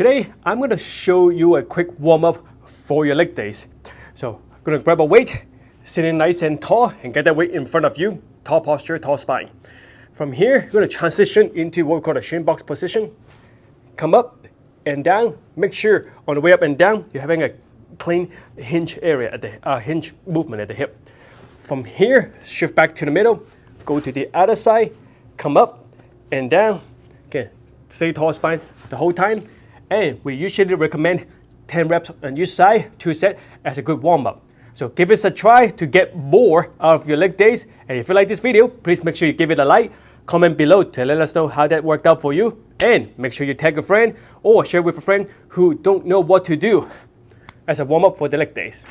Today, I'm going to show you a quick warm-up for your leg days. So, I'm going to grab a weight, sitting nice and tall, and get that weight in front of you, tall posture, tall spine. From here, you're going to transition into what we call a shin box position. Come up and down. Make sure on the way up and down, you're having a clean hinge area at the uh, hinge movement at the hip. From here, shift back to the middle, go to the other side, come up and down. Okay, stay tall spine the whole time. And we usually recommend 10 reps on each side, two set as a good warm up. So give us a try to get more out of your leg days. And if you like this video, please make sure you give it a like, comment below to let us know how that worked out for you. And make sure you tag a friend or share with a friend who don't know what to do as a warm up for the leg days.